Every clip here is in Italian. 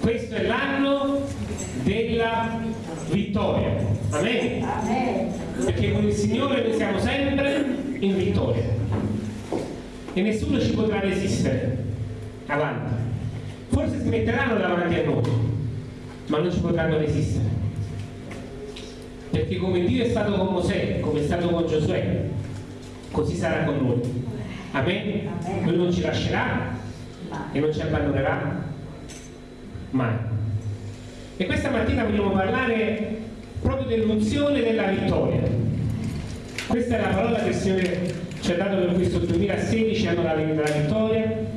questo è l'anno della vittoria. Amen? Amen. Perché con il Signore noi siamo sempre in vittoria. E nessuno ci potrà resistere avanti. Forse si metteranno davanti a noi, ma non ci potranno resistere. Perché come Dio è stato con Mosè, come è stato con Giosuè, così sarà con noi. Amen? Amen. Lui non ci lascerà e non ci abbandonerà mai. E questa mattina vogliamo parlare proprio dell'unzione della vittoria. Questa è la parola che il Signore ci ha dato per questo 2016, anno della vittoria.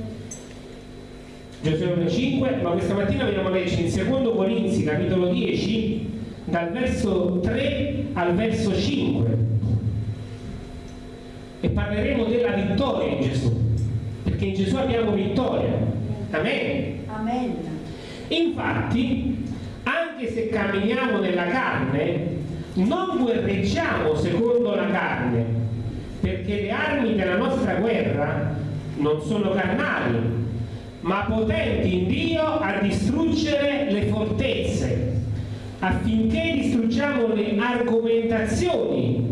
Giosuè 1,5, ma questa mattina vogliamo leggere in 2 Corinzi, capitolo 10, dal verso 3 al verso 5. E parleremo della vittoria in Gesù, perché in Gesù abbiamo vittoria. Amen. Amen. Infatti, anche se camminiamo nella carne, non guerreggiamo secondo la carne, perché le armi della nostra guerra non sono carnali, ma potenti in Dio a distruggere le fortezze, affinché distruggiamo le argomentazioni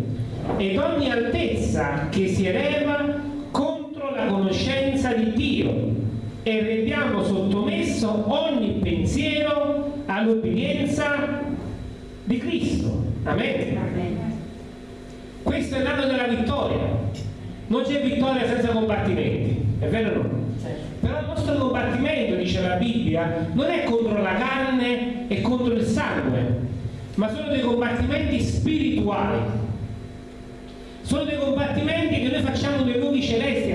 ed ogni altezza che si eleva contro la conoscenza di Dio e rendiamo sottomesso ogni pensiero all'obbedienza di Cristo. Amen. Amen. Questo è l'anno della vittoria. Non c'è vittoria senza combattimenti, è vero o no? Però il nostro combattimento, dice la Bibbia, non è contro la carne e contro il sangue, ma sono dei combattimenti spirituali. Sono dei combattimenti che noi facciamo nei luoghi celesti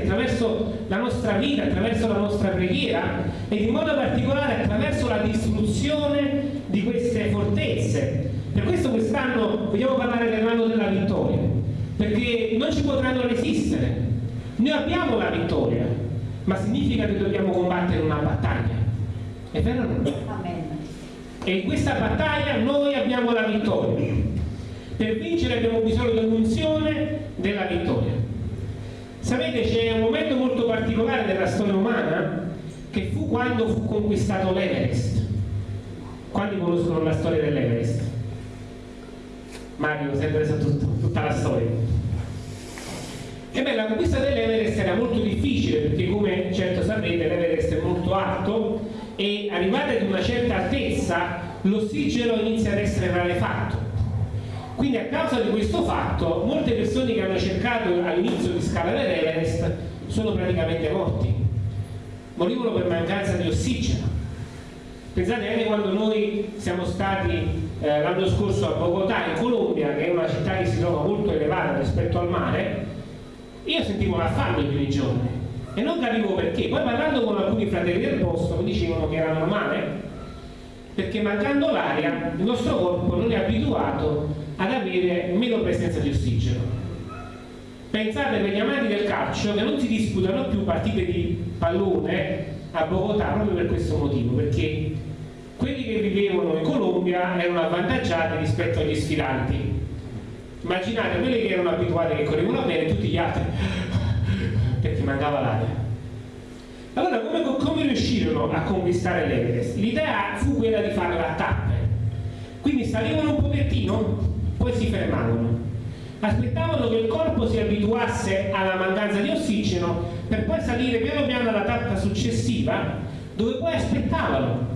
attraverso la nostra vita, attraverso la nostra preghiera ed in modo particolare attraverso la distruzione di queste fortezze. Per questo quest'anno vogliamo parlare dell'anno della vittoria, perché non ci potranno resistere. Noi abbiamo la vittoria, ma significa che dobbiamo combattere una battaglia. È vero o no? E in questa battaglia noi abbiamo la vittoria. Per vincere abbiamo bisogno dell'unzione della vittoria. Sapete, c'è un momento molto particolare della storia umana che fu quando fu conquistato l'Everest. Quanti conoscono la storia dell'Everest? Mario, sempre sa tutto, tutta la storia. E beh, la conquista dell'Everest era molto difficile perché come certo sapete l'Everest è molto alto e arrivate ad una certa altezza l'ossigeno inizia ad essere rarefatto. Quindi a causa di questo fatto molte persone che hanno cercato all'inizio di scalare l'Everest sono praticamente morti. Morivano per mancanza di ossigeno. Pensate anche quando noi siamo stati eh, l'anno scorso a Bogotà in Colombia, che è una città che si trova molto elevata rispetto al mare, io sentivo la fame i primi giorni e non capivo perché. Poi parlando con alcuni fratelli del posto mi dicevano che era normale perché mancando l'aria il nostro corpo non è abituato ad avere meno presenza di ossigeno. Pensate per gli amanti del calcio che non si disputano più partite di pallone a Bogotà proprio per questo motivo, perché quelli che vivevano in Colombia erano avvantaggiati rispetto agli sfidanti. Immaginate quelli che erano abituati che correvano bene e tutti gli altri perché mancava l'aria. Allora come, come riuscirono a conquistare l'Everest? L'idea fu quella di fare a tappe. Quindi salivano un pochettino, poi si fermavano. Aspettavano che il corpo si abituasse alla mancanza di ossigeno per poi salire piano piano alla tappa successiva dove poi aspettavano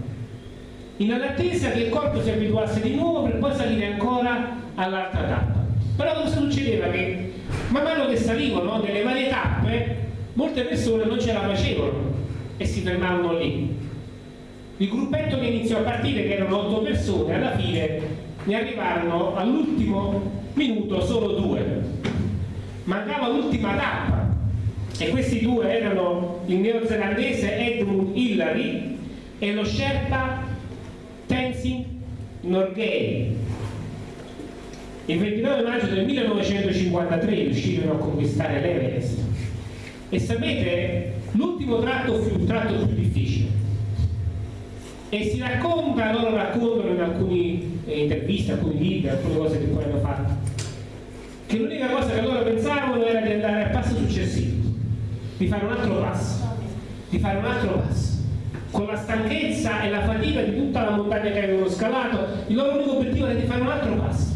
in attesa che il corpo si abituasse di nuovo per poi salire ancora all'altra tappa. Però cosa succedeva? Che man mano che salivano nelle varie tappe molte persone non ce la facevano e si fermavano lì. Il gruppetto che iniziò a partire, che erano otto persone, alla fine ne arrivarono all'ultimo minuto solo due. Mancava l'ultima tappa e questi due erano il neozelandese Edmund Hillary e lo Sherpa Tenzing Norgay. Il 29 maggio del 1953 riuscirono a conquistare l'Everest. E sapete, l'ultimo tratto fu il tratto più difficile. E si racconta, loro raccontano in alcune eh, interviste, alcuni libri, alcune cose che poi hanno fatto, che l'unica cosa che loro pensavano era di andare al passo successivo, di fare un altro passo, di fare un altro passo. con la stanchezza e la fatica di tutta la montagna che avevano scalato, il loro unico obiettivo era di fare un altro passo.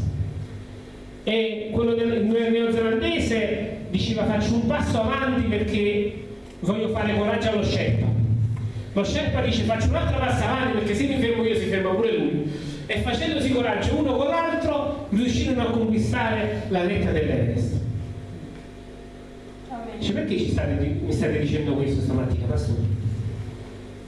E quello del neozelandese diceva faccio un passo avanti perché voglio fare coraggio allo Sherpa. Lo Sherpa dice faccio un altro passo avanti perché se mi fermo io si ferma pure lui. E facendosi coraggio uno con l'altro riuscirono a conquistare la vetta dell'Everest. Cioè, perché state, mi state dicendo questo stamattina, pastore?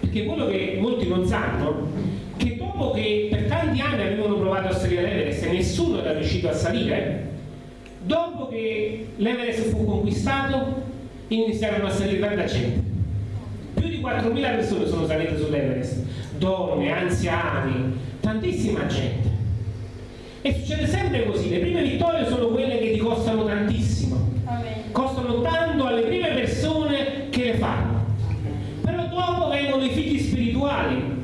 Perché quello che molti non sanno che dopo che per tanti anni avevano provato a salire l'Everest e nessuno era riuscito a salire, dopo che l'Everest fu conquistato iniziarono a salire tanta gente. Più di 4.000 persone sono salite sull'Everest, donne, anziani, tantissima gente. E succede sempre così, le prime vittorie sono quelle che ti costano tantissimo, Amen. costano tanto alle prime persone che le fanno. Però dopo vengono i figli spirituali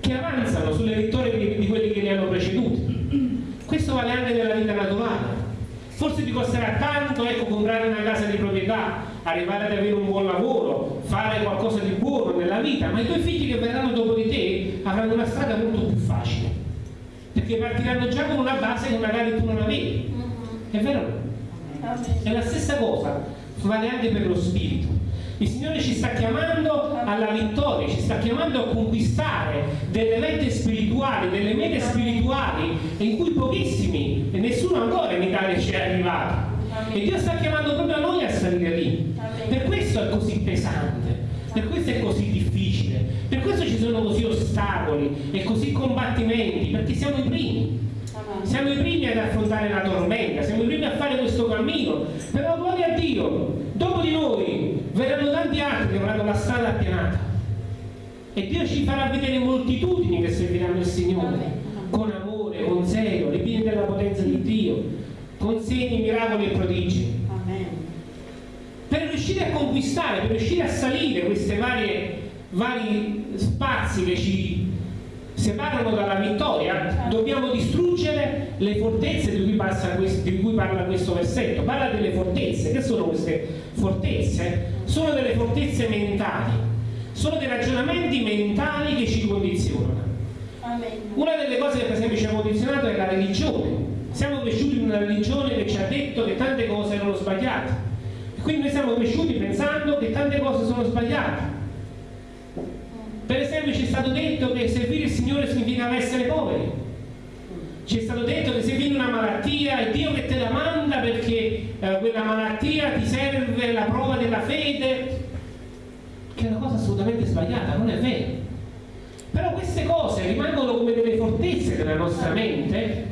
che avanzano sulle vittorie di, di quelli che li hanno preceduti. Questo vale anche nella vita naturale. Forse ti costerà tanto ecco, comprare una casa di proprietà, arrivare ad avere un buon lavoro, fare qualcosa di buono nella vita, ma i tuoi figli che verranno dopo di te avranno una strada molto più facile, perché partiranno già con una base che magari tu non avevi. È vero? È la stessa cosa, vale anche per lo spirito. Il Signore ci sta chiamando alla vittoria, ci sta chiamando a conquistare delle vette spirituali, delle mete spirituali in cui pochissimi e nessuno ancora in Italia ci è arrivato. E Dio sta chiamando proprio a noi a salire lì. Per questo è così pesante, per questo è così difficile, per questo ci sono così ostacoli e così combattimenti, perché siamo i primi. Siamo i primi ad affrontare la tormenta, siamo i primi a fare questo cammino, però gloria a Dio, dopo di noi verranno tanti altri che avranno la strada appianata e Dio ci farà vedere moltitudini che serviranno il Signore con amore, con zelo, ripieni della potenza di Dio, con segni, miracoli e prodigi. Per riuscire a conquistare, per riuscire a salire questi vari spazi che ci separano dalla vittoria, dobbiamo distruggere le fortezze di cui, questo, di cui, parla questo versetto. Parla delle fortezze. Che sono queste fortezze? Sono delle fortezze mentali, sono dei ragionamenti mentali che ci condizionano. Una delle cose che per esempio ci ha condizionato è la religione. Siamo cresciuti in una religione che ci ha detto che tante cose erano sbagliate. Quindi noi siamo cresciuti pensando che tante cose sono sbagliate per esempio ci è stato detto che servire il Signore significava essere poveri. Ci è stato detto che se viene una malattia è Dio che te la manda perché eh, quella malattia ti serve la prova della fede, che è una cosa assolutamente sbagliata, non è vero. Però queste cose rimangono come delle fortezze della nostra mente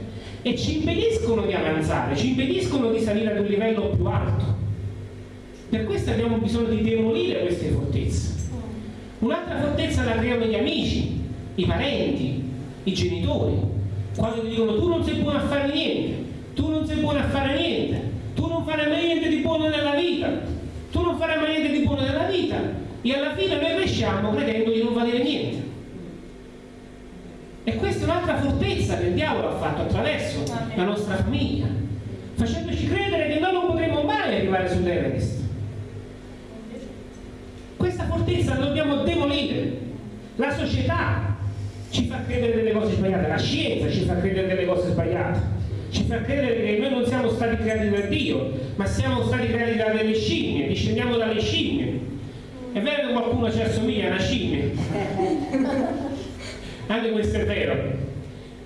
e ci impediscono di avanzare, ci impediscono di salire ad un livello più alto. Per questo abbiamo bisogno di demolire queste fortezze. Un'altra fortezza la creano gli amici, i parenti, i genitori, quando ti dicono tu non sei buono a fare niente, tu non sei buono a fare niente, tu non farai mai niente di buono nella vita, tu non farai mai niente di buono nella vita e alla fine noi cresciamo credendo di non valere niente. Questa è un'altra fortezza che il diavolo ha fatto attraverso la nostra famiglia, facendoci credere che noi non potremo mai arrivare sull'Everest questa fortezza la dobbiamo demolire. La società ci fa credere delle cose sbagliate, la scienza ci fa credere delle cose sbagliate, ci fa credere che noi non siamo stati creati da Dio, ma siamo stati creati da delle scimmie, discendiamo dalle scimmie. È vero che qualcuno ci assomiglia a una scimmia? Anche questo è vero.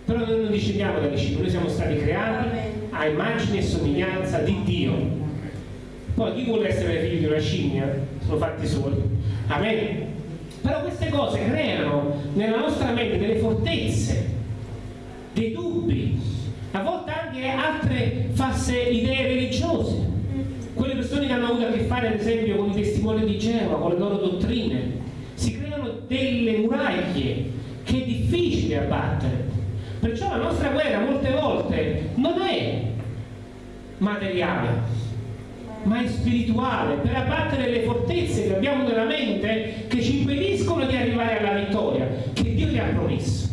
Però noi non discendiamo dalle scimmie, noi siamo stati creati a immagine e somiglianza di Dio poi chi vuole essere figlio di una scimmia sono fatti soli. Amen. Però queste cose creano nella nostra mente delle fortezze, dei dubbi, a volte anche altre false idee religiose. Quelle persone che hanno avuto a che fare, ad esempio, con i testimoni di Geova, con le loro dottrine, si creano delle muraglie difficile abbattere. Perciò la nostra guerra molte volte non è materiale, ma è spirituale, per abbattere le fortezze che abbiamo nella mente che ci impediscono di arrivare alla vittoria che Dio ti ha promesso.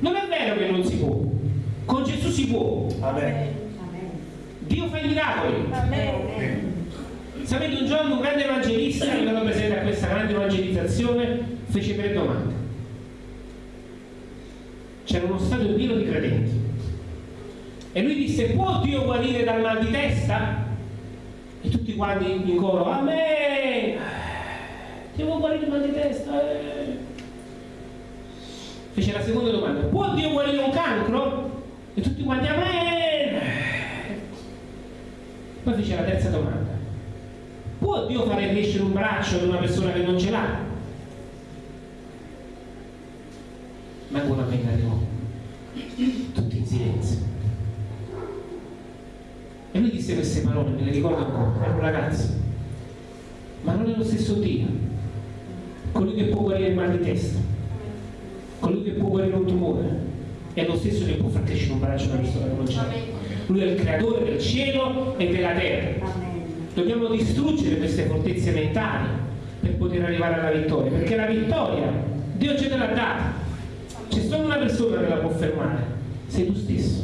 Non è vero che non si può, con Gesù si può. Amen. Dio fa i miracoli. Amen. Sapete, un giorno un grande evangelista, che è presente a questa grande evangelizzazione, fece tre domande. C'era uno stadio pieno di credenti. E lui disse, può Dio guarire dal mal di testa? E tutti quanti in coro, Amen! Dio può guarire dal mal di testa? Eh. Fece la seconda domanda, può Dio guarire un cancro? E tutti quanti, Amen! Poi fece la terza domanda, può Dio fare crescere un braccio ad una persona che non ce l'ha? Ma una penna arrivò, tutti in silenzio. E lui disse queste parole, me le ricordo ancora, era un ragazzo, ma non è lo stesso Dio, colui che può guarire il mal di testa, colui che può guarire un tumore, è lo stesso che può far crescere un braccio una persona che non c'è. Lui è il creatore del cielo e della terra. Dobbiamo distruggere queste fortezze mentali per poter arrivare alla vittoria, perché la vittoria Dio ce l'ha data. C'è solo una persona che la può fermare, sei tu stesso,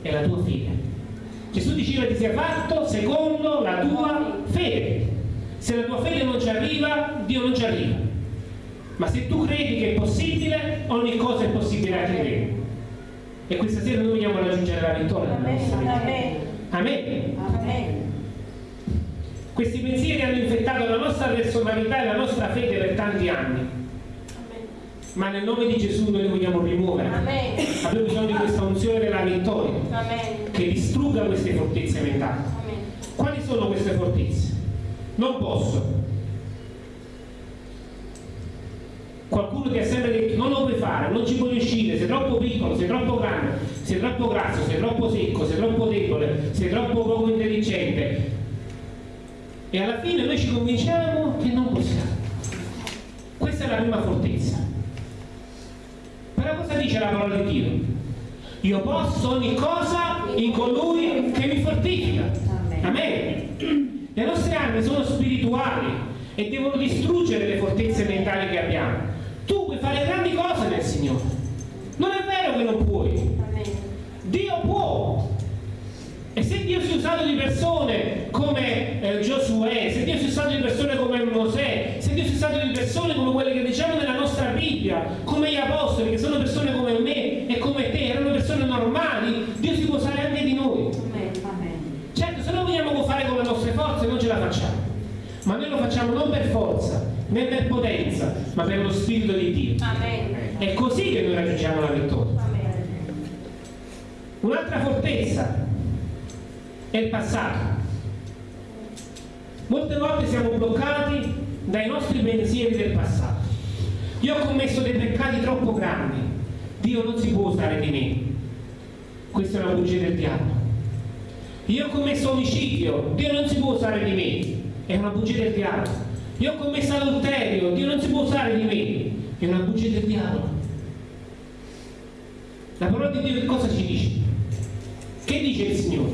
è la tua figlia. Gesù diceva ti sia fatto secondo la tua fede. Se la tua fede non ci arriva, Dio non ci arriva. Ma se tu credi che è possibile, ogni cosa è possibile a chi crede. E questa sera noi vogliamo raggiungere la vittoria. Amen. Amen. Amen. Questi pensieri hanno infettato la nostra personalità e la nostra fede per tanti anni. Ma nel nome di Gesù noi li vogliamo rimuovere. Amen. Abbiamo bisogno di questa unzione della vittoria Amen. che distrugga queste fortezze mentali. Amen. Quali sono queste fortezze? Non posso. Qualcuno ti ha sempre detto non lo puoi fare, non ci puoi riuscire, sei troppo piccolo, sei troppo grande, sei troppo grasso, sei troppo secco, sei troppo debole, sei troppo poco intelligente. E alla fine noi ci convinciamo che non possiamo. Questa è la prima fortezza. Però cosa dice la parola di Dio? Io posso ogni cosa in colui che mi fortifica. Amen. Le nostre armi sono spirituali e devono distruggere le fortezze mentali che abbiamo. Tu puoi fare grandi cose nel Signore. Non è vero che non puoi. Dio può. E se Dio si è usato di persone come eh, Giosuè, se Dio si è usato di persone come Mosè, se Dio si è usato di persone come quelle che diciamo nella nostra Bibbia, come gli apostoli, che sono persone come me e come te, erano persone normali, Dio si può usare anche di noi. Amen. Amen. Certo, se noi vogliamo fare con le nostre forze non ce la facciamo, ma noi lo facciamo non per forza, né per potenza, ma per lo Spirito di Dio. Amen. È così che noi raggiungiamo la vittoria. Un'altra fortezza è il passato. Molte volte siamo bloccati dai nostri pensieri del passato. Io ho commesso dei peccati troppo grandi, Dio non si può usare di me. Questa è una bugia del diavolo. Io ho commesso omicidio, Dio non si può usare di me. È una bugia del diavolo. Io ho commesso adulterio, Dio non si può usare di me. È una bugia del diavolo. La parola di Dio che cosa ci dice? Che dice il Signore?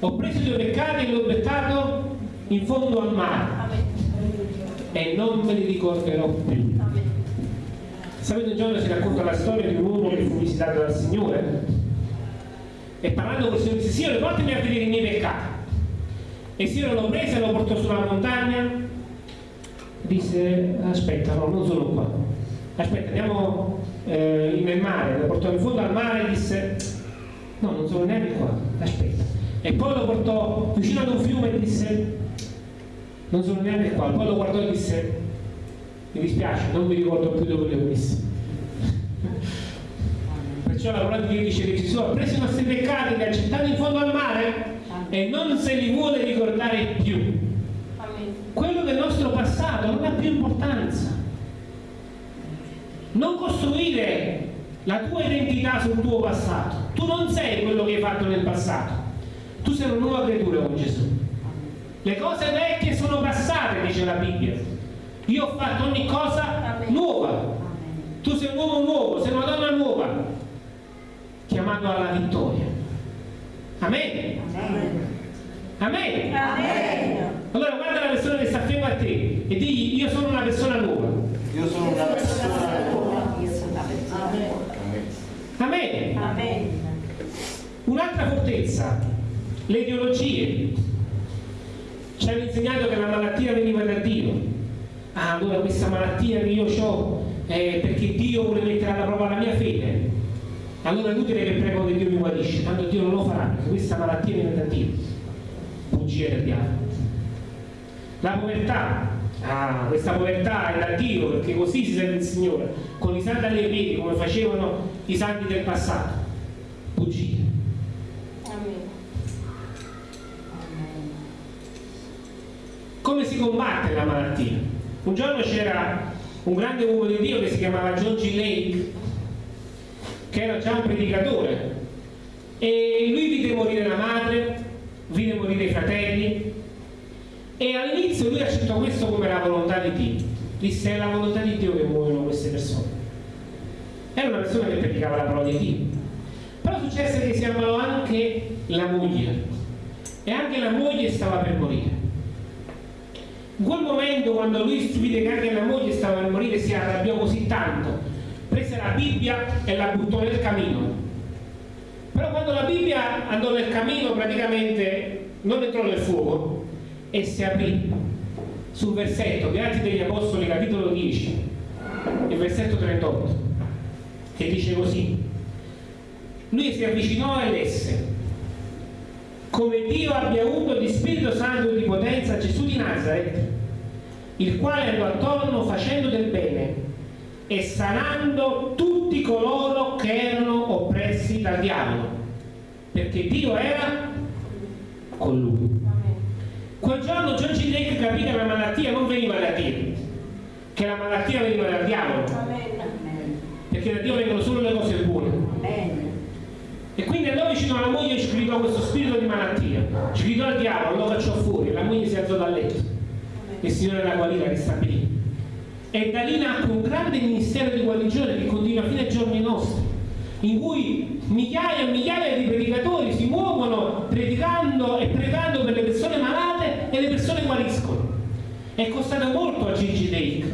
Ho preso i tuoi peccati e li ho gettato in fondo al mare e non me li ricorderò più. Sapete un giorno si racconta la storia di un uomo che fu visitato dal Signore e parlando con il Signore disse Signore portami a vedere i miei peccati. E Signore lo prese e lo portò sulla montagna? Disse aspetta no non sono qua. Aspetta andiamo eh, nel mare lo portò in fondo al mare e disse no non sono neanche qua aspetta. E poi lo portò vicino ad un fiume e disse non sono neanche qua. Poi lo guardò e disse mi dispiace non mi ricordo più dove li ho messi perciò la parola di Dio dice che Gesù ha preso i nostri peccati li ha gettati in fondo al mare e non se li vuole ricordare più quello del nostro passato non ha più importanza. Non costruire la tua identità sul tuo passato. Tu non sei quello che hai fatto nel passato. Tu sei una nuova creatura con Gesù. Le cose vecchie sono passate, dice la Bibbia. Io ho fatto ogni cosa nuova. Tu sei un uomo nuovo, sei una donna nuova, chiamato alla vittoria. Amen. Amen. Amen. Allora guarda la persona che sta fianco a te e digli io sono una persona nuova. Io sono una persona Amen. Amen. Un'altra fortezza, le ideologie. Ci hanno insegnato che la malattia veniva da Dio. ah, allora questa malattia che io ho è perché Dio vuole mettere alla prova la mia fede. Allora è inutile che prego che Dio mi guarisce, tanto Dio non lo farà, perché questa malattia viene da Dio. Bugie del diavolo. La povertà, ah, questa povertà è da Dio, perché così si serve il Signore, con i santi alle piedi, come facevano i santi del passato. Bugie. Amen. Come si combatte la malattia? Un giorno c'era un grande uomo di Dio che si chiamava John G. Lake, che era già un predicatore, e lui vide morire la madre, vide morire i fratelli, e all'inizio lui accettò questo come la volontà di Dio. Disse è la volontà di Dio che muoiono queste persone. Era una persona che predicava la parola di Dio. Però successe che si ammalò anche la moglie, e anche la moglie stava per morire. In quel momento, quando lui vide che anche la moglie stava per morire, si arrabbiò così tanto, prese la Bibbia e la buttò nel camino. Però quando la Bibbia andò nel camino, praticamente non entrò nel fuoco e si aprì sul versetto di Atti degli Apostoli, capitolo 10, il versetto 38, che dice così. Lui si avvicinò e lesse come Dio abbia avuto di Spirito Santo e di potenza Gesù di Nazareth, il quale andò attorno facendo del bene e sanando tutti coloro che erano oppressi dal diavolo, perché Dio era con lui. Quel giorno John G. Lake capì che la malattia non veniva da Dio, che la malattia veniva dal diavolo, perché da Dio vengono solo le cose buone. E quindi vicino alla moglie e ci gridò questo spirito di malattia. Ci gridò al diavolo, lo cacciò fuori, e la moglie si alzò dal letto. Il Signore la guarì, la ristabilì. E da lì nacque un grande ministero di guarigione che continua fino ai giorni nostri, in cui migliaia e migliaia di predicatori si muovono predicando e pregando per le persone malate e le persone guariscono. È costato molto a Gigi Lake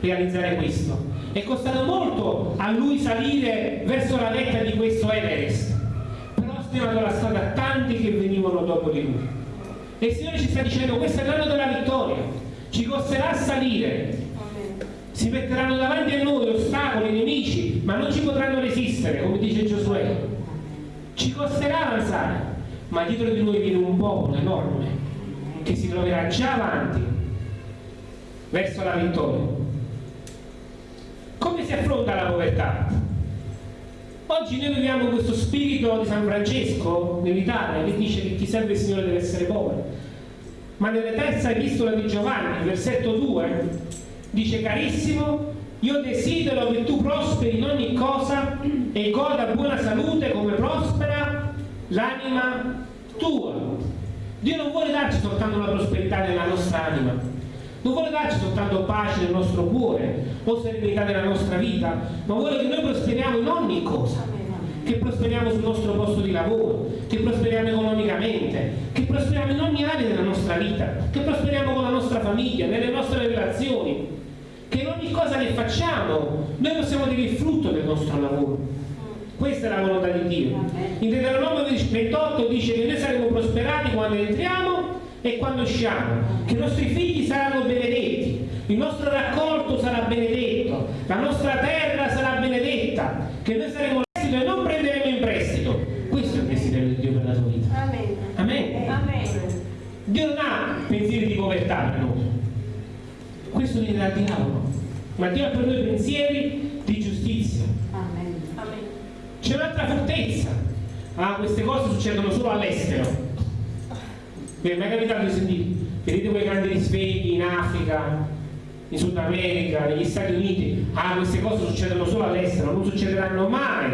realizzare questo. È costato molto a lui salire verso la vetta di questo Everest però ha spiegato la strada a tanti che venivano dopo di lui. E il Signore ci sta dicendo questo è l'anno della vittoria, ci costerà salire. Si metteranno davanti a noi ostacoli, nemici, ma non ci potranno resistere, come dice Giosuè. Ci costerà avanzare, ma dietro di noi viene un popolo enorme che si troverà già avanti verso la vittoria. Come si affronta la povertà? Oggi noi viviamo questo spirito di San Francesco nell'Italia che dice che chi serve il Signore deve essere povero. Ma nella terza epistola di Giovanni, versetto 2, dice carissimo, io desidero che tu prosperi in ogni cosa e goda buona salute come prospera l'anima tua. Dio non vuole darci soltanto la prosperità nella nostra anima, non vuole darci soltanto pace nel nostro cuore o serenità nella nostra vita, ma vuole che noi prosperiamo in ogni cosa, che prosperiamo sul nostro posto di lavoro, che prosperiamo economicamente, che prosperiamo in ogni area della nostra vita, che prosperiamo con la nostra famiglia, nelle nostre relazioni, che in ogni cosa che facciamo noi possiamo dire il frutto del nostro lavoro. Questa è la volontà di Dio. In Deuteronomio 28 dice che noi saremo prosperati quando entriamo e quando usciamo, che i nostri figli saranno benedetti, il nostro raccolto sarà benedetto, la nostra terra sarà benedetta, che noi saremo in prestito e non prenderemo in prestito. Questo è il desiderio di Dio per la tua vita. Amen. Amen. Amen. Dio non ha pensieri di povertà per noi. Questo viene dal diavolo. Ma Dio ha per noi pensieri di giustizia. Amen. C'è un'altra fortezza. Ah, queste cose succedono solo all'estero. Vi è mai capitato di sentire? Vedete quei grandi risvegli in Africa, in Sud America, negli Stati Uniti? Ah, queste cose succedono solo all'estero, non succederanno mai.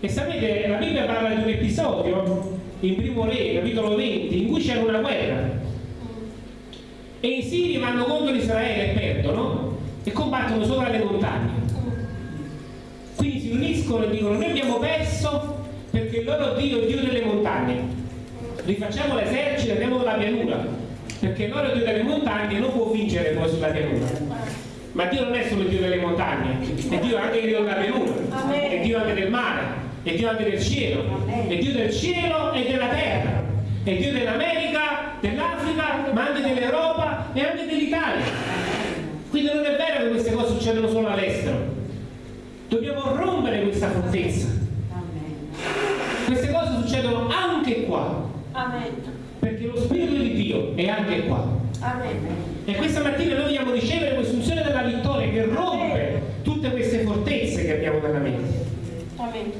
E sapete, la Bibbia parla di un episodio in Primo Re, capitolo 20, in cui c'era una guerra. E i siri vanno contro Israele e perdono e combattono sopra le montagne. Quindi si uniscono e dicono noi abbiamo perso perché il loro Dio è Dio delle montagne. Rifacciamo l'esercito e andiamo nella pianura, perché il loro Dio delle montagne non può vincere poi sulla pianura. Ma Dio non è solo il Dio delle montagne, è Dio anche il Dio della pianura, è Dio anche del mare, è Dio anche del cielo, è Dio del cielo e della terra, è Dio dell'America, dell'Africa, ma anche dell'Europa e anche dell'Italia. Succedono solo all'estero. Dobbiamo rompere questa fortezza. Amen. Queste cose succedono anche qua, Amen. perché lo Spirito di Dio è anche qua. Amen. E questa mattina noi vogliamo ricevere quest'unzione della vittoria che rompe tutte queste fortezze che abbiamo nella mente. Amen.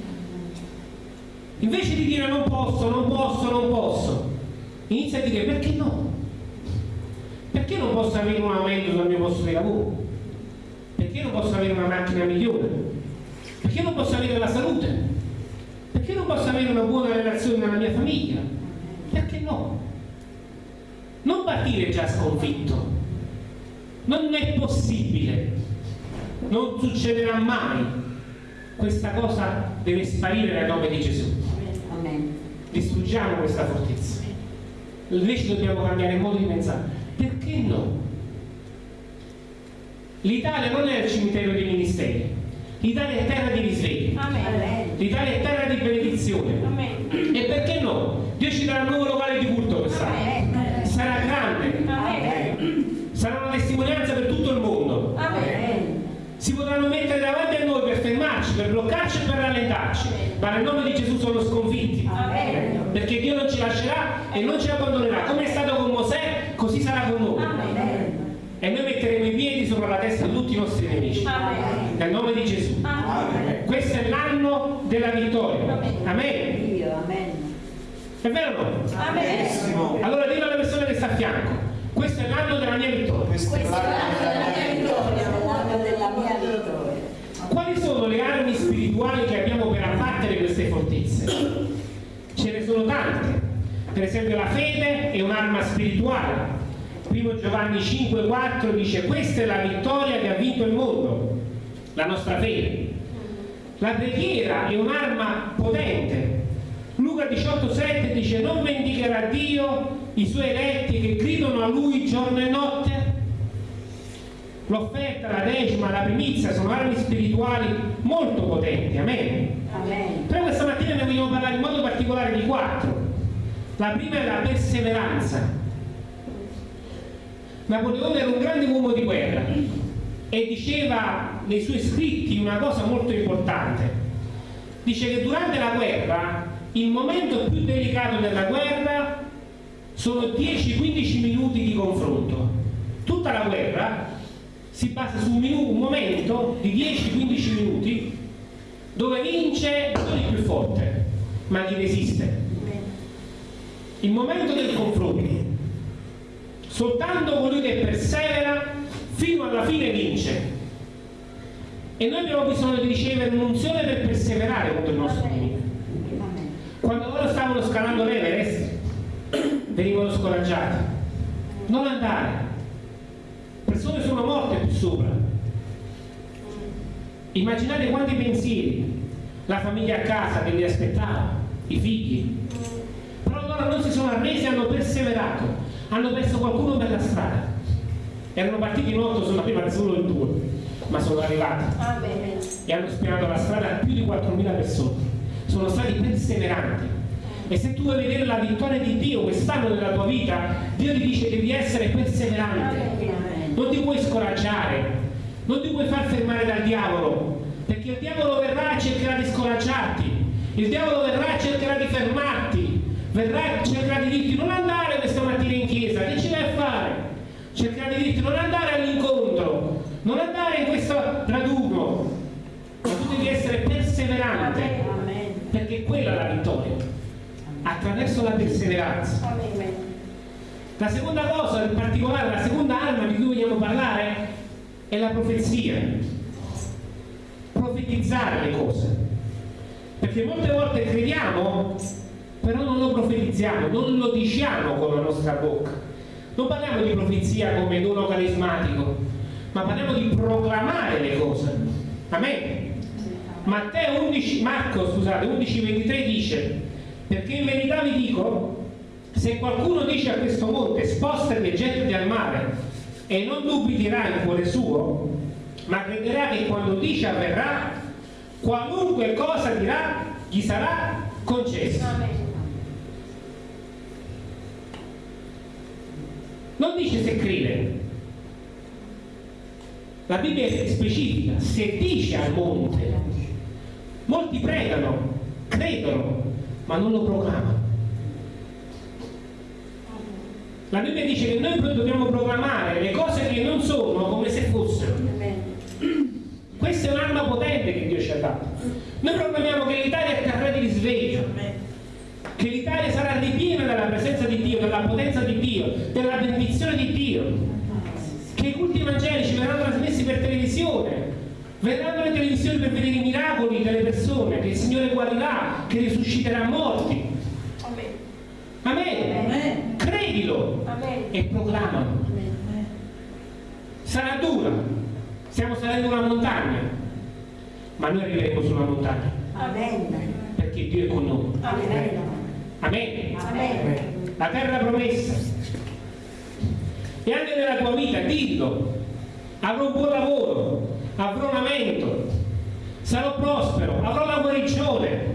Invece di dire non posso, non posso, non posso, inizia a dire perché no? Perché non posso avere un aumento sul mio posto di lavoro? Perché non posso avere una macchina migliore? Perché non posso avere la salute? Perché non posso avere una buona relazione nella mia famiglia? Perché no? Non partire già sconfitto. Non è possibile. Non succederà mai. Questa cosa deve sparire nel nome di Gesù. Amen. Distruggiamo questa fortezza. Invece dobbiamo cambiare modo di pensare. Perché no? L'Italia non è il cimitero dei ministeri. L'Italia è terra di risveglio. Amen. L'Italia è terra di benedizione. Amen. E perché no? Dio ci darà un nuovo locale di culto quest'anno. Sarà grande, Amen. sarà una testimonianza per tutto il mondo. Amen. Si potranno mettere davanti a noi per fermarci, per bloccarci e per rallentarci, ma nel nome di Gesù sono sconfitti. Perché Dio non ci lascerà e non ci abbandonerà. Come è stato con Mosè, così sarà con noi. Amen. E noi metteremo i piedi sopra la testa di tutti i nostri nemici. Amen. Nel nome di Gesù. Amen. Questo è l'anno della vittoria. Amen. Amen. Dio, amen. È vero o no? Allora dillo alla persona che sta a fianco. Questo è l'anno della mia vittoria. Questo è Questo è l'anno l'anno della mia vittoria. l'anno della mia vittoria. Quali sono le armi spirituali che abbiamo per abbattere queste fortezze? Ce ne sono tante. Per esempio la fede è un'arma spirituale. Primo Giovanni 5,4 dice questa è la vittoria che ha vinto il mondo, la nostra fede. La preghiera è un'arma potente. Luca 18,7 dice non vendicherà Dio i suoi eletti che gridano a Lui giorno e notte? L'offerta, la decima, la primizia sono armi spirituali molto potenti, amen. Amen. Però questa mattina ne vogliamo parlare in modo particolare di quattro. La prima è la perseveranza. Napoleone era un grande uomo di guerra e diceva nei suoi scritti una cosa molto importante. Dice che durante la guerra il momento più delicato della guerra sono 10-15 minuti di confronto. Tutta la guerra si basa su un, minu- un momento di 10-15 minuti dove vince non il più forte, ma chi resiste. Il momento del confronto. Soltanto colui che persevera fino alla fine vince. E noi abbiamo bisogno di ricevere un'unzione per perseverare contro il nostro nemico. Quando loro stavano scalando l'Everest, venivano scoraggiati. Non andare. Persone sono morte più sopra. Immaginate quanti pensieri, la famiglia a casa che li aspettava, i figli. Però loro non si sono arresi, hanno perseverato, hanno perso qualcuno per la strada. Erano partiti in otto, sono arrivati solo in due, ma sono arrivati Amen. e hanno spianato la strada a più di 4.000 persone. Sono stati perseveranti. E se tu vuoi vedere la vittoria di Dio quest'anno nella tua vita, Dio ti dice che devi essere perseverante. Non ti puoi scoraggiare, non ti puoi far fermare dal diavolo, perché il diavolo verrà e cercherà di scoraggiarti, il diavolo verrà e cercherà di fermarti, verrà e cercherà di dirti non andare questa mattina in chiesa, che ci vai a fare? Cercherà di non andare all'incontro, non andare in questo raduno, ma tu devi essere perseverante, perché quella è la vittoria, attraverso la perseveranza. La seconda cosa, in particolare, la seconda arma di cui vogliamo parlare è la profezia. Profetizzare le cose. Perché molte volte crediamo, però non lo profetizziamo, non lo diciamo con la nostra bocca. Non parliamo di profezia come dono carismatico, ma parliamo di proclamare le cose. Amen. Matteo 11, Marco scusate, 11:23 dice perché in verità vi dico se qualcuno dice a questo monte spostati e gettati al mare e non dubiterà in cuore suo ma crederà che quando dice avverrà qualunque cosa dirà gli sarà concesso Amen. Non dice se crede La Bibbia è specifica, se dice al monte, molti pregano, credono, ma non lo proclamano. La Bibbia dice che noi dobbiamo proclamare le cose che non sono come se fossero. Questa è un'arma potente che Dio ci ha dato. Noi proclamiamo che l'Italia è terra di risveglio, che l'Italia sarà ripiena della presenza di della potenza di Dio, della benedizione di Dio, che i culti evangelici verranno trasmessi per televisione, verranno le televisioni per vedere i miracoli delle persone, che il Signore guarirà, che risusciterà morti. Amen. Amen. Credilo Amen. e proclamalo. Sarà dura, stiamo salendo una montagna, ma noi arriveremo sulla montagna Amen. perché Dio è con noi. Amen. Amen. Amen. La terra promessa. E anche nella tua vita, dillo, avrò un buon lavoro, avrò un aumento, sarò prospero, avrò la guarigione,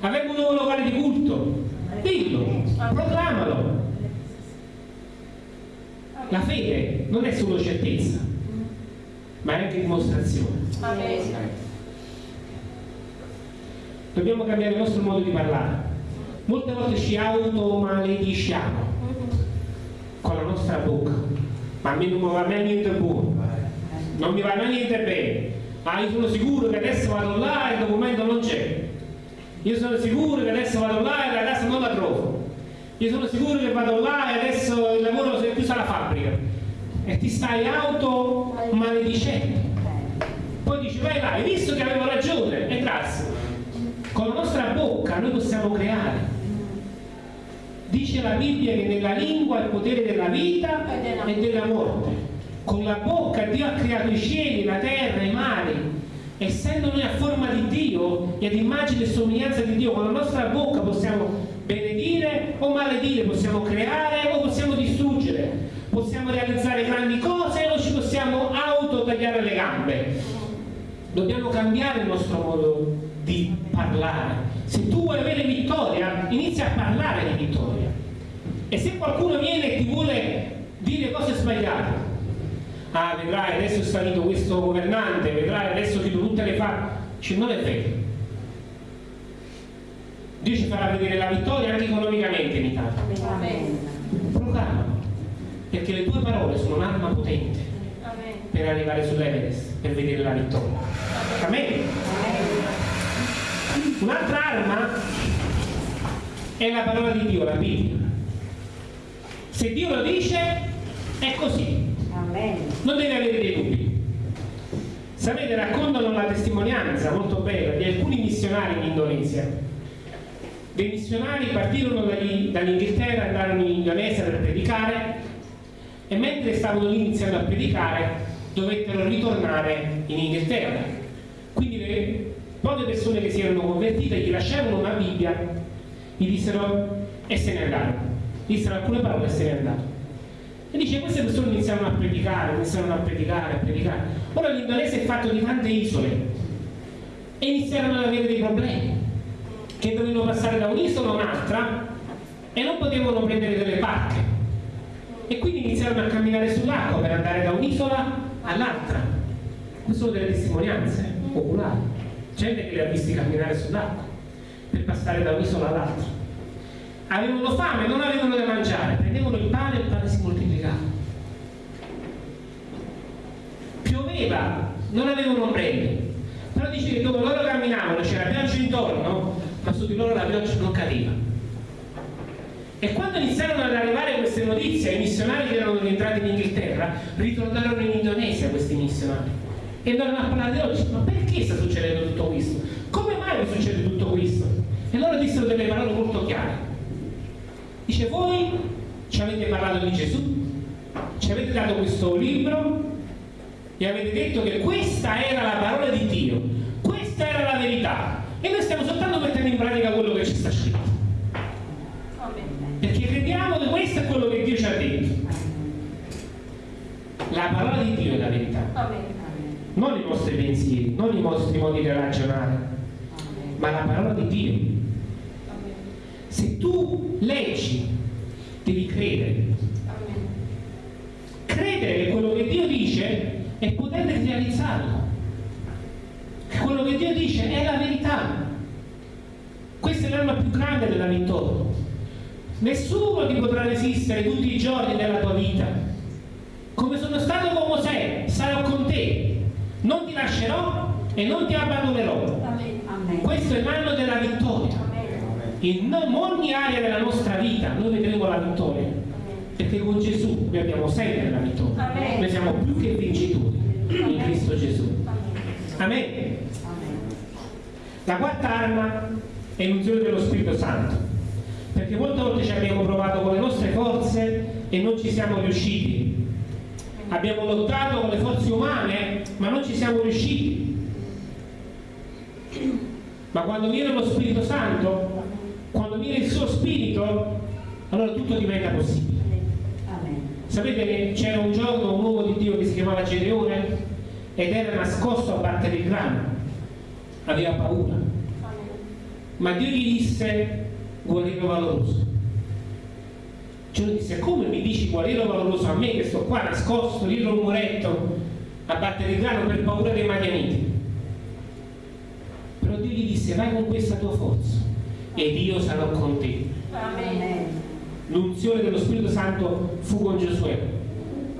avremo un nuovo locale di culto. Dillo, proclamalo. La fede non è solo certezza, ma è anche dimostrazione. Dobbiamo cambiare il nostro modo di parlare. Molte volte ci automalediciamo con la nostra bocca. Ma a me non mi va mai niente buono, non mi va mai niente bene. Ah, io sono sicuro che adesso vado là e il documento non c'è. Io sono sicuro che adesso vado là e la casa non la trovo. Io sono sicuro che vado là e adesso il lavoro si è chiusa la fabbrica. E ti stai auto maledicendo. Poi dici, vai là, hai visto che avevo ragione? E grazie. La nostra bocca noi possiamo creare. Dice la Bibbia che nella lingua è il potere della vita e della morte. Con la bocca Dio ha creato i cieli, la terra, i mari. Essendo noi a forma di Dio e ad immagine e somiglianza di Dio, con la nostra bocca possiamo benedire o maledire, possiamo creare o possiamo distruggere, possiamo realizzare grandi cose o ci possiamo auto tagliare le gambe. Dobbiamo cambiare il nostro modo di parlare. Se tu vuoi avere vittoria, inizia a parlare di vittoria. E se qualcuno viene e ti vuole dire cose sbagliate, ah vedrai adesso è salito questo governante, vedrai adesso chiudo tutte le fa, cioè, non è vero. Dio ci farà vedere la vittoria anche economicamente in Italia. Amen. Proclamalo, perché le tue parole sono un'arma potente Amen. per arrivare sull'Everest, per vedere la vittoria. Amen. Un'altra arma è la parola di Dio, la Bibbia. Se Dio lo dice, è così, non deve avere dei dubbi. Sapete, raccontano la testimonianza molto bella di alcuni missionari in Indonesia. Dei missionari partirono dall'Inghilterra, andarono in Indonesia per predicare e mentre stavano lì iniziando a predicare dovettero ritornare in Inghilterra. Le poche persone che si erano convertite gli lasciarono una Bibbia, gli dissero e se ne andarono. Dissero alcune parole e se ne andarono. E dice, queste persone iniziarono a predicare, iniziarono a predicare, a predicare. Ora l'Indonesia è fatto di tante isole e iniziarono ad avere dei problemi, che dovevano passare da un'isola a un'altra e non potevano prendere delle barche. E quindi iniziarono a camminare sull'acqua per andare da un'isola all'altra. Queste sono delle testimonianze popolari. Gente che li ha visti camminare sull'acqua per passare da un'isola all'altra avevano fame, non avevano da mangiare, prendevano il pane e il pane si moltiplicava. Pioveva, non avevano ombrelli. Però dice che dove loro camminavano c'era pioggia intorno, ma su di loro la pioggia non cadeva. E quando iniziarono ad arrivare queste notizie ai missionari che erano rientrati in Inghilterra, ritornarono in Indonesia questi missionari. E andarono a parlare di oggi, ma perché sta succedendo tutto questo? Come mai succede tutto questo? E loro dissero delle parole molto chiare. Dice, voi ci avete parlato di Gesù, ci avete dato questo libro e avete detto che questa era la parola di Dio, questa era la verità. E noi stiamo soltanto mettendo in pratica quello che ci sta scritto. Perché crediamo che questo è quello che Dio ci ha detto. La parola di Dio è la verità. Non i nostri pensieri, non i nostri modi di ragionare, ma la parola di Dio. Se tu leggi, devi credere. Credere che quello che Dio dice e potete realizzarlo. Quello che Dio dice è la verità. Questa è l'arma più grande della vittoria. Nessuno ti potrà resistere tutti i giorni della tua vita. Come sono stato con Mosè, sarò con. Non ti lascerò e non ti abbandonerò. Questo è l'anno della vittoria. In ogni area della nostra vita noi vedremo la vittoria. Perché con Gesù noi abbiamo sempre la vittoria. Noi siamo più che vincitori in Cristo Gesù. Amen. La quarta arma è l'unzione dello Spirito Santo. Perché molte volte ci abbiamo provato con le nostre forze e non ci siamo riusciti. Abbiamo lottato con le forze umane, ma non ci siamo riusciti. Ma quando viene lo Spirito Santo, quando viene il suo Spirito, allora tutto diventa possibile. Sapete che c'era un giorno un uomo di Dio che si chiamava Gedeone ed era nascosto a battere il grano, aveva paura, ma Dio gli disse guerriero valoroso. Giuno disse come mi dici guerriero valoroso a me che sto qua nascosto dietro un muretto a battere il grano per paura dei madianiti. Però Dio gli disse vai con questa tua forza ed io sarò con te. L'unzione dello Spirito Santo fu con Giosuè.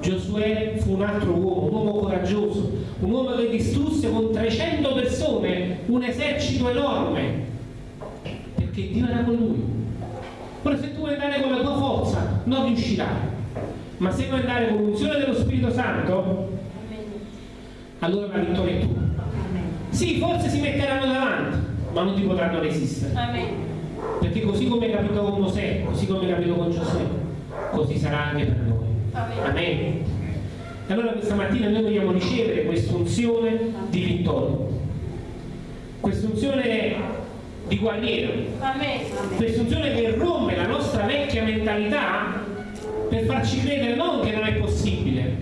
Giosuè fu un altro uomo, un uomo coraggioso, un uomo che distrusse con 300 persone un esercito enorme, perché Dio era con lui. Ora se tu vuoi andare con la tua forza, non riuscirai, ma se vuoi andare con l'unzione dello Spirito Santo, allora la vittoria è tua. Sì, forse si metteranno davanti, ma non ti potranno resistere. Amen. Perché così come è capito con Mosè, così come è capito con Giosuè, così sarà anche per noi. Amen. Amen. E allora questa mattina noi vogliamo ricevere questa unzione di vittoria, questa unzione di guerriero, unzione che rompe la nostra vecchia mentalità per farci credere non che non è possibile,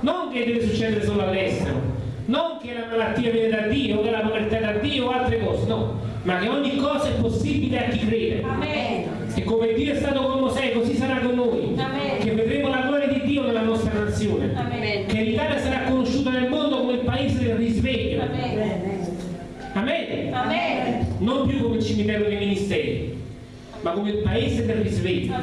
non che deve succedere solo all'estero, non che la malattia viene da Dio, che la povertà è da Dio o altre cose, no, ma che ogni cosa è possibile a chi crede. Amen. E come Dio è stato con Mosè, così sarà con noi. Amen. Che vedremo la gloria di Dio nella nostra nazione. Amen. Che l'Italia sarà conosciuta nel mondo come il paese del risveglio. Amen. Amen. Amen. Non più come il cimitero dei ministeri, ma come il paese del risveglio.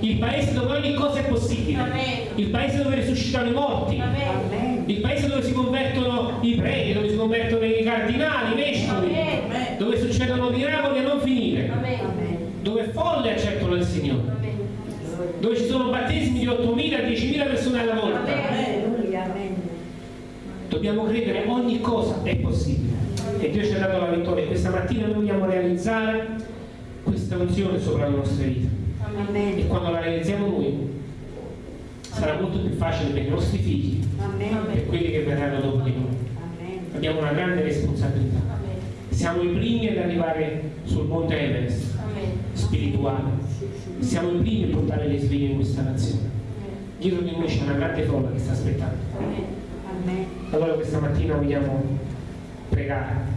Il paese dove ogni cosa è possibile. Amen. Il paese dove risuscitano i morti. Amen. Il paese dove si convertono i preti, dove si convertono i cardinali, i vescovi. Dove succedono miracoli a non finire. Dove folle accettano il Signore. Dove ci sono battesimi di 8.000, 10.000 persone alla volta. Dobbiamo credere ogni cosa è possibile e Dio ci ha dato la vittoria. Questa mattina noi vogliamo realizzare questa unzione sopra le nostre vite Amen. e quando la realizziamo noi sarà molto più facile per i nostri figli e per quelli che verranno dopo di noi. Amen. Abbiamo una grande responsabilità. Amen. Siamo i primi ad arrivare sul monte Everest Amen. spirituale. Siamo i primi a portare le sveglie in questa nazione. Dietro di noi c'è una grande folla che sta aspettando. Amen. Amen. Allora questa mattina vogliamo pregare